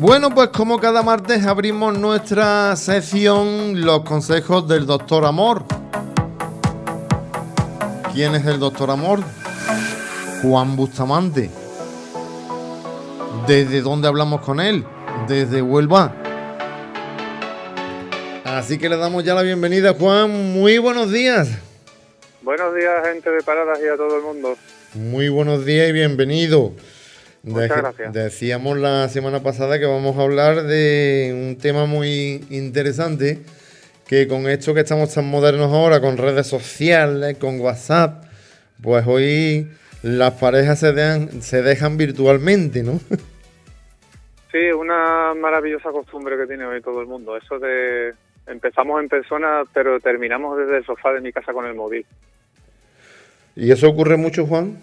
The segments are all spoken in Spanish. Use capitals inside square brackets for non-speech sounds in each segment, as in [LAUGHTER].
Bueno, pues como cada martes abrimos nuestra sección Los consejos del doctor Amor. ¿Quién es el doctor Amor? Juan Bustamante. ¿Desde dónde hablamos con él? Desde Huelva. Así que le damos ya la bienvenida, Juan. Muy buenos días. Buenos días, gente de Paradas y a todo el mundo. Muy buenos días y bienvenido. Muchas gracias. Decíamos la semana pasada que vamos a hablar de un tema muy interesante, que con esto que estamos tan modernos ahora, con redes sociales, con WhatsApp, pues hoy las parejas se dejan, se dejan virtualmente, ¿no? Sí, una maravillosa costumbre que tiene hoy todo el mundo, eso de empezamos en persona, pero terminamos desde el sofá de mi casa con el móvil. ¿Y eso ocurre mucho, Juan?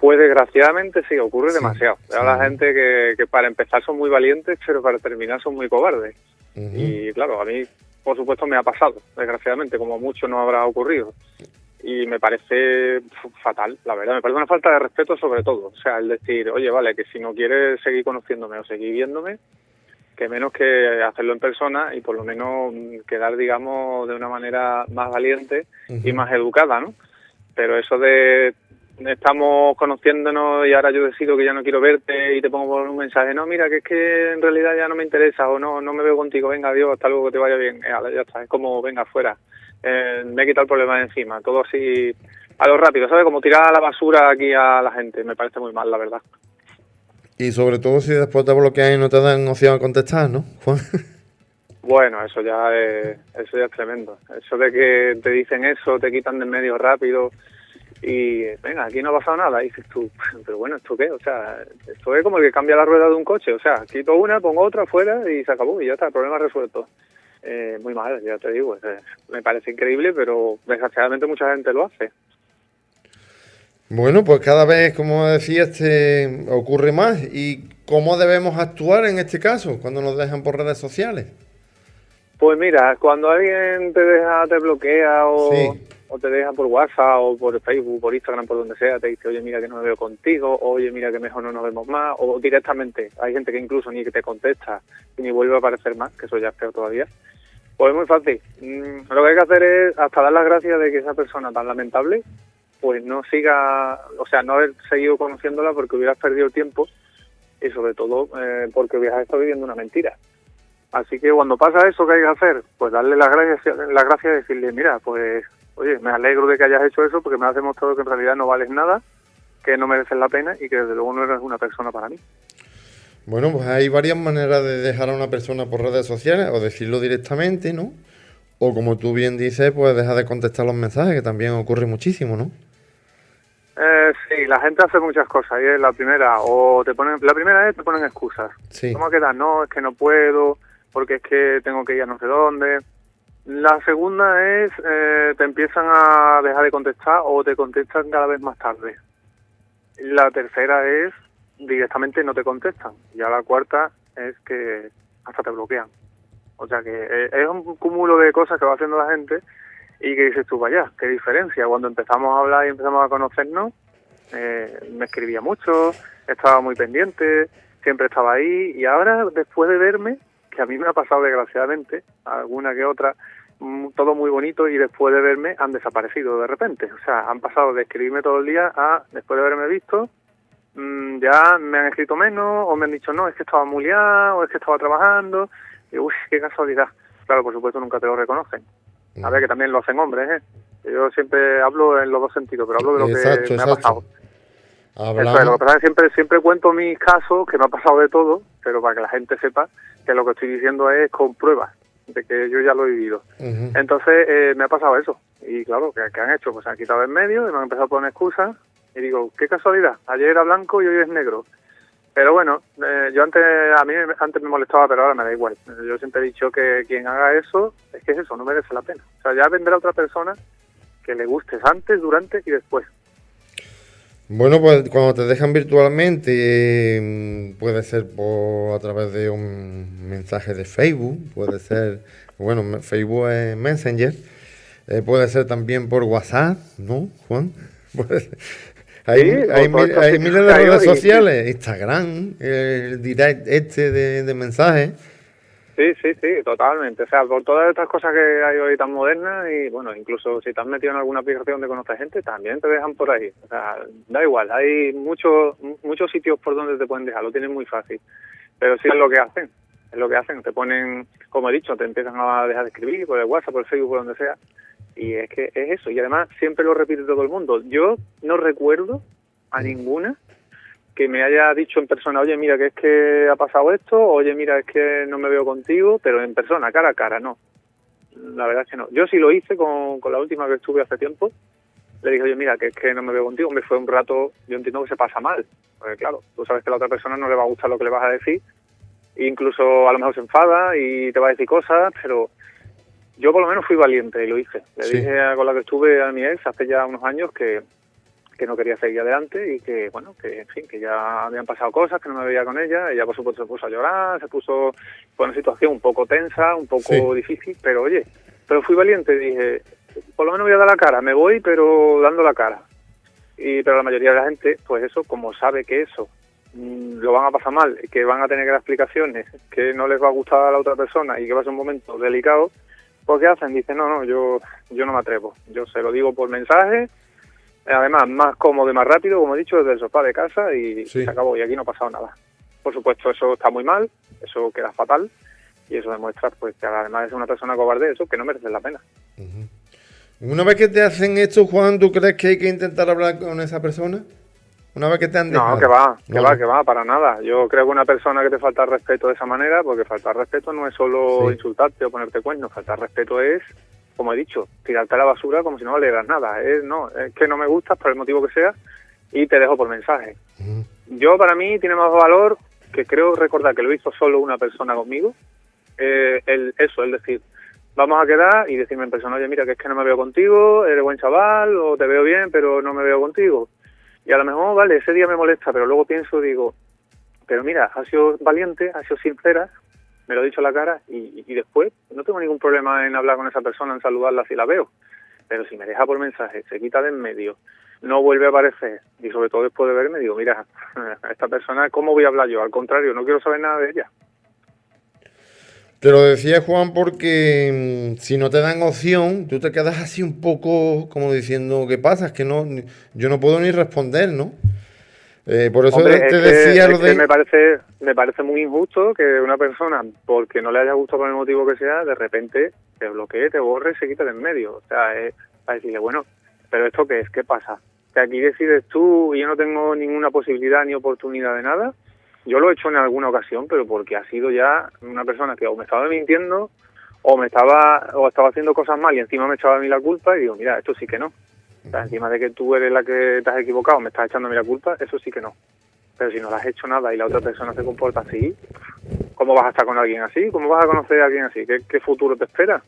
Pues desgraciadamente sí, ocurre demasiado. Hay la gente que, para empezar son muy valientes, pero para terminar son muy cobardes. Y claro, a mí, por supuesto, me ha pasado, desgraciadamente, como mucho no habrá ocurrido. Y me parece fatal, la verdad. Me parece una falta de respeto sobre todo. O sea, el decir, oye, vale, que si no quieres seguir conociéndome o seguir viéndome, que menos que hacerlo en persona y por lo menos quedar, digamos, de una manera más valiente y más educada, ¿no? Pero eso de estamos conociéndonos y ahora yo decido que ya no quiero verte y te pongo por un mensaje, no, mira, que es que en realidad ya no me interesa o no, no me veo contigo, venga, adiós, hasta luego, que te vaya bien, eh, ya está, es como, venga, fuera, eh, me he quitado el problema de encima, todo así a lo rápido, ¿sabes? Como tirar a la basura aquí a la gente, me parece muy mal, la verdad. Y sobre todo si después te bloquean y no te dan opción a contestar, ¿no, [LAUGHS] Juan? Bueno, eso ya es, eso ya es tremendo. Eso de que te dicen eso, te quitan de medio rápido, y venga, aquí no ha pasado nada. Y dices tú, [LAUGHS] pero bueno, ¿esto qué? O sea, esto es como el que cambia la rueda de un coche. O sea, quito una, pongo otra fuera y se acabó y ya está, el problema resuelto. Eh, muy mal, ya te digo. me parece increíble, pero desgraciadamente mucha gente lo hace. Bueno, pues cada vez, como decía, este, ocurre más. ¿Y cómo debemos actuar en este caso cuando nos dejan por redes sociales? Pues mira, cuando alguien te deja, te bloquea o o te deja por WhatsApp o por Facebook, por Instagram, por donde sea, te dice, oye, mira que no me veo contigo, oye, mira que mejor no nos vemos más, o directamente, hay gente que incluso ni que te contesta y ni vuelve a aparecer más, que eso ya es peor todavía. Pues es muy fácil. Mm, lo que hay que hacer es hasta dar las gracias de que esa persona tan lamentable, pues no siga, o sea, no haber seguido conociéndola porque hubieras perdido el tiempo y sobre todo eh, porque hubieras estado viviendo una mentira. Así que cuando pasa eso, ¿qué hay que hacer? Pues darle las gracias, las gracias y decirle, mira, pues oye, me alegro de que hayas hecho eso porque me has demostrado que en realidad no vales nada, que no mereces la pena y que desde luego no eres una persona para mí. Bueno, pues hay varias maneras de dejar a una persona por redes sociales o decirlo directamente, ¿no? O como tú bien dices, pues deja de contestar los mensajes, que también ocurre muchísimo, ¿no? Eh, sí, la gente hace muchas cosas. Y es la primera, o te ponen, la primera es te ponen excusas. Sí. ¿Cómo queda? No, es que no puedo, porque es que tengo que ir a no sé dónde. La segunda es, eh, te empiezan a dejar de contestar o te contestan cada vez más tarde. La tercera es, directamente no te contestan. Ya la cuarta es que hasta te bloquean. O sea que eh, es un cúmulo de cosas que va haciendo la gente y que dices tú, vaya, qué diferencia. Cuando empezamos a hablar y empezamos a conocernos, eh, me escribía mucho, estaba muy pendiente, siempre estaba ahí y ahora después de verme, que a mí me ha pasado desgraciadamente, alguna que otra, todo muy bonito y después de verme han desaparecido de repente. O sea, han pasado de escribirme todo el día a, después de haberme visto, mm, ya me han escrito menos o me han dicho, no, es que estaba muy liado o es que estaba trabajando. Y uy, qué casualidad. Claro, por supuesto nunca te lo reconocen. A ver, que también lo hacen hombres, ¿eh? Yo siempre hablo en los dos sentidos, pero hablo de lo que me ha pasado. lo que siempre, siempre cuento mis casos, que me ha pasado de todo, pero para que la gente sepa que lo que estoy diciendo es con pruebas de que yo ya lo he vivido. Entonces eh, me ha pasado eso. Y claro, ¿qué, han hecho? Pues se han quitado en medio y me han empezado a poner excusas. Y digo, qué casualidad, ayer era blanco y hoy es negro. Pero bueno, eh, yo antes, a mí antes me molestaba, pero ahora me da igual. Yo siempre he dicho que quien haga eso, es que es eso, no merece la pena. O sea, ya vendrá otra persona que le gustes antes, durante y después. Bueno, pues cuando te dejan virtualmente, mm, puede ser por a través de un mensaje de Facebook, puede ser, bueno, Facebook es Messenger, eh, puede ser también por WhatsApp, ¿no, Juan? [LAUGHS] Hay, hay, miles de redes sociales, Instagram, el direct este de, de mensajes. Sí, sí, sí, totalmente. O sea, por todas estas cosas que hay hoy tan modernas y, bueno, incluso si te has metido en alguna aplicación de conocer gente, también te dejan por ahí. O sea, da igual, hay muchos muchos sitios por donde te pueden dejar, lo tienen muy fácil. Pero sí es lo que hacen, es lo que hacen. Te ponen, como he dicho, te empiezan a dejar de escribir por el WhatsApp, por el Facebook, por donde sea. Y es que es eso. Y además siempre lo repite todo el mundo. Yo no recuerdo a ninguna que me haya dicho en persona, oye, mira, que es que ha pasado esto, oye, mira, es que no me veo contigo, pero en persona, cara a cara, no. La verdad es que no. Yo sí lo hice con, con la última que estuve hace tiempo. Le dije, oye, mira, que es que no me veo contigo. Me fue un rato, yo entiendo que se pasa mal. Porque claro, tú sabes que a la otra persona no le va a gustar lo que le vas a decir. Incluso a lo mejor se enfada y te va a decir cosas, pero yo por lo menos fui valiente y lo hice. Le dije con la que estuve a mi ex hace ya unos años que, que no quería seguir adelante y que, bueno, que en fin, que ya habían pasado cosas, que no me veía con ella. Ella, por supuesto, se puso a llorar, se puso fue una situación un poco tensa, un poco difícil, pero oye, pero fui valiente dije, por lo menos voy a dar la cara, me voy, pero dando la cara. Y, pero la mayoría de la gente, pues eso, como sabe que eso mm, lo van a pasar mal, que van a tener que dar explicaciones, que no les va a gustar a la otra persona y que va a ser un momento delicado, pues ¿qué hacen? Dicen, no, no, yo, yo no me atrevo. Yo se lo digo por mensaje Además, más cómodo y más rápido, como he dicho, desde el sofá de casa y se acabó. Y aquí no ha pasado nada. Por supuesto, eso está muy mal, eso queda fatal y eso demuestra pues que además de ser una persona cobarde, eso que no merece la pena. Una vez que te hacen esto, Juan, ¿tú crees que hay que intentar hablar con esa persona? Una vez que te han dejado. No, que va, que va, que va, para nada. Yo creo que una persona que te falta respeto de esa manera, porque faltar respeto no es solo insultarte o ponerte cuernos, faltar respeto es como he dicho, tirarte a la basura como si no valieras nada. Es, no, es que no me gustas por el motivo que sea y te dejo por mensaje. Yo, para mí, tiene más valor que creo recordar que lo hizo solo una persona conmigo. Eh, el, eso, es decir, vamos a quedar y decirme en persona, oye, mira, que es que no me veo contigo, eres buen chaval, o te veo bien, pero no me veo contigo. Y a lo mejor, vale, ese día me molesta, pero luego pienso, digo, pero mira, ha sido valiente, ha sido sincera, me lo he dicho a la cara y, después no tengo ningún problema en hablar con esa persona, en saludarla si la veo. Pero si me deja por mensaje, se quita de en medio, no vuelve a aparecer y sobre todo después de verme digo, mira, [LAUGHS] esta persona, ¿cómo voy a hablar yo? Al contrario, no quiero saber nada de ella. Te lo decía Juan porque mm, si no te dan opción, tú te quedas así un poco como diciendo, ¿qué pasa? Es que no, yo no puedo ni responder, ¿no? Eh, por eso te decía lo de... me parece, me parece muy injusto que una persona, porque no le haya gustado por el motivo que sea, de repente te bloquee, te borre y se quite de en medio. O sea, es para decirle, bueno, pero ¿esto qué es? ¿Qué pasa? Que aquí decides tú y yo no tengo ninguna posibilidad ni oportunidad de nada. Yo lo he hecho en alguna ocasión, pero porque ha sido ya una persona que o me estaba mintiendo o me estaba o estaba haciendo cosas mal y encima me echaba a mí la culpa y digo, mira, esto sí que no encima de que tú eres la que te has equivocado, me estás echando a mí la culpa, eso sí que no. Pero si no le has hecho nada y la otra persona se comporta así, ¿cómo vas a estar con alguien así? ¿Cómo vas a conocer a alguien así? ¿Qué, futuro te espera?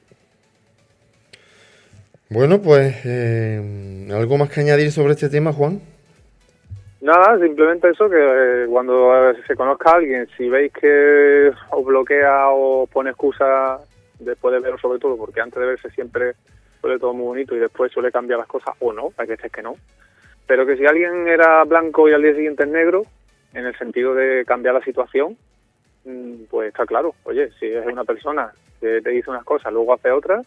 Bueno, pues, eh, ¿algo más que añadir sobre este tema, Juan? Nada, simplemente eso, que eh, cuando se conozca a alguien, si veis que os bloquea o pone excusa después de verlo sobre todo, porque antes de verse siempre suele todo muy bonito y después suele cambiar las cosas, o no, hay veces que no. Pero que si alguien era blanco y al día siguiente es negro, en el sentido de cambiar la situación, mm, pues está claro, oye, si es una persona que te dice unas cosas, luego hace otras,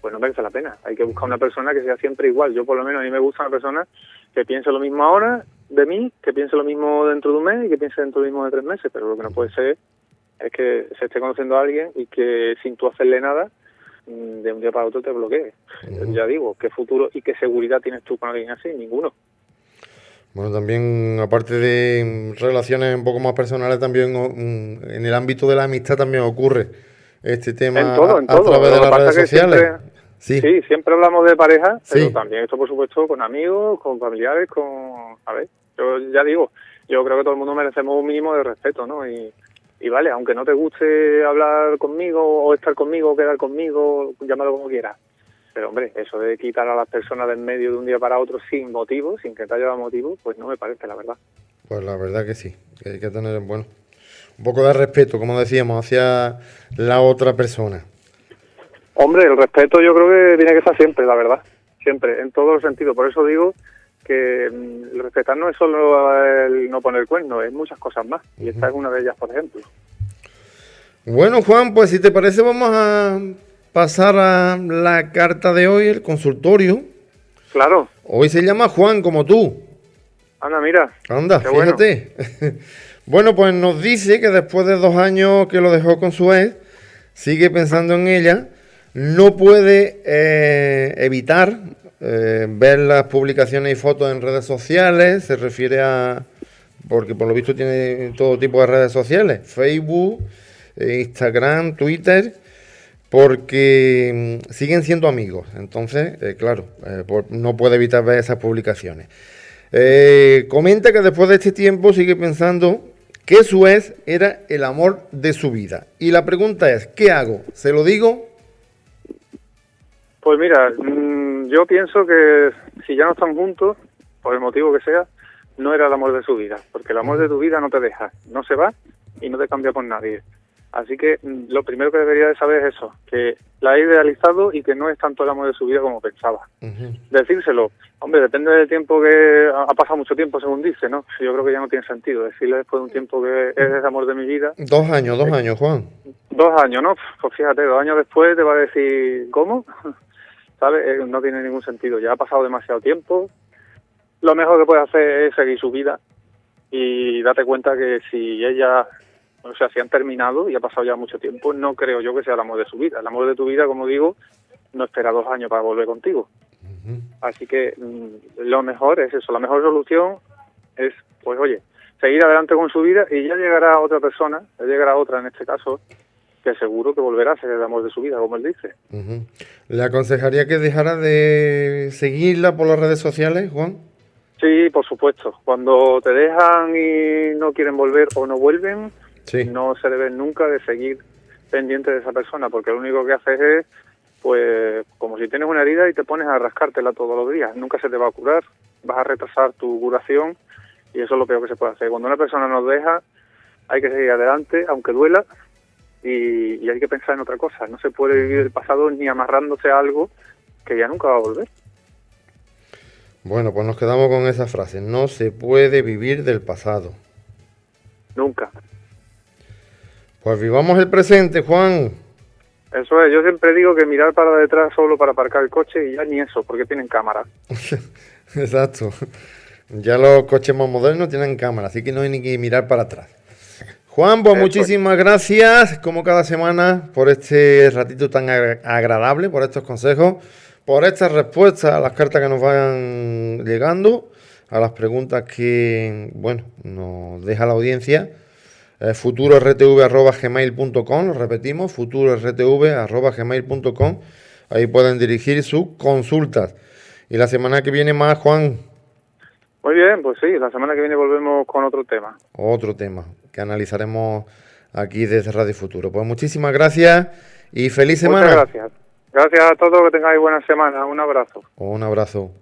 pues no merece la pena. Hay que buscar una persona que sea siempre igual. Yo por lo menos a mí me gusta una persona que piense lo mismo ahora de mí, que piense lo mismo dentro de un mes y que piense dentro de mismo de tres meses, pero lo que no puede ser es que se esté conociendo a alguien y que sin tú hacerle nada, de un día para otro te bloquee. Ya digo, ¿qué futuro y qué seguridad tienes tú con alguien así? Ninguno. Bueno, también, aparte de relaciones un poco más personales, también mm, en el ámbito de la amistad también ocurre este tema en todo, en a, través de las redes sociales. sí. siempre hablamos de pareja, pero también esto, por supuesto, con amigos, con familiares, con... A ver, yo ya digo, yo creo que todo el mundo merecemos un mínimo de respeto, ¿no? Y, y vale, aunque no te guste hablar conmigo o estar conmigo o quedar conmigo, llámalo como quieras. Pero hombre, eso de quitar a las personas del medio de un día para otro sin motivo, sin que te haya dado motivo, pues no me parece, la verdad. Pues la verdad que sí, que hay que tener, bueno, un poco de respeto, como decíamos, hacia la otra persona. Hombre, el respeto yo creo que tiene que estar siempre, la verdad, siempre, en todos los sentidos. Por eso digo que mm, respetar no es solo el no poner cuerno, es muchas cosas más. Y esta es una de ellas, por ejemplo. Bueno, Juan, pues si te parece, vamos a pasar a la carta de hoy, el consultorio. Claro. Hoy se llama Juan, como tú. Anda, mira. Anda, fíjate. [LAUGHS] Bueno. pues nos dice que después de dos años que lo dejó con su ex, sigue pensando en ella, no puede eh, evitar eh, ver las publicaciones y fotos en redes sociales, se refiere a, porque por lo visto tiene todo tipo de redes sociales, Facebook, eh, Instagram, Twitter, porque mm, siguen siendo amigos. Entonces, eh, claro, no puede evitar ver esas publicaciones. comenta que después de este tiempo sigue pensando que su ex era el amor de su vida. Y la pregunta es, ¿qué hago? ¿Se lo digo? Pues mira, mm, yo pienso que si ya no están juntos, por el motivo que sea, no era el amor de su vida, porque el amor de tu vida no te deja, no se va y no te cambia por nadie. Así que mm, lo primero que debería de saber es eso, que la ha idealizado y que no es tanto el amor de su vida como pensaba. Decírselo, hombre, depende del tiempo que ha pasado mucho tiempo, según dice, ¿no? Yo creo que ya no tiene sentido decirle después de un tiempo que es el amor de mi vida. Dos años, dos años, Juan. Dos años, ¿no? Pues fíjate, dos años después te va a decir, ¿cómo? ¿Sabes? Eh, no tiene ningún sentido. Ya ha pasado demasiado tiempo. Lo mejor que puede hacer es seguir su vida y date cuenta que si ella, o sea, si han terminado y ha pasado ya mucho tiempo, no creo yo que sea el amor de su vida. El amor de tu vida, como digo, no espera dos años para volver contigo. Así que mm, lo mejor es eso, la mejor solución es, pues oye, seguir adelante con su vida y ya llegará otra persona, ya llegará otra en este caso, que seguro que volverá a ser el amor de su vida, como él dice. ¿Le aconsejaría que dejara de seguirla por las redes sociales, Juan? Sí, por supuesto. Cuando te dejan y no quieren volver o no vuelven, no se debe nunca de seguir pendiente de esa persona, porque lo único que haces es, pues, como si tienes una herida y te pones a rascártela todos los días. Nunca se te va a curar, vas a retrasar tu curación y eso es lo peor que se puede hacer. Cuando una persona nos deja, hay que seguir adelante, aunque duela, y, hay que pensar en otra cosa. No se puede vivir el pasado ni amarrándose a algo que ya nunca va a volver. Bueno, pues nos quedamos con esa frase. No se puede vivir del pasado. Nunca. Pues vivamos el presente, Juan. Eso es, yo siempre digo que mirar para detrás solo para aparcar el coche y ya ni eso, porque tienen cámara. [LAUGHS] Exacto. Ya los coches más modernos tienen cámara, así que no hay ni que mirar para atrás. Juan, pues muchísimas gracias, como cada semana, por este ratito tan agradable, por estos consejos, por estas respuestas a las cartas que nos vayan llegando, a las preguntas que, bueno, nos deja la audiencia. Eh, futurortv.gmail.com, lo repetimos, futurortv.gmail.com. Ahí pueden dirigir sus consultas. Y la semana que viene más, Juan. Muy bien, pues sí, la semana que viene volvemos con otro tema. Otro tema que analizaremos aquí desde Radio Futuro. Pues muchísimas gracias y feliz semana. Muchas gracias. Gracias a todos, que tengáis buena semana. Un abrazo. Un abrazo.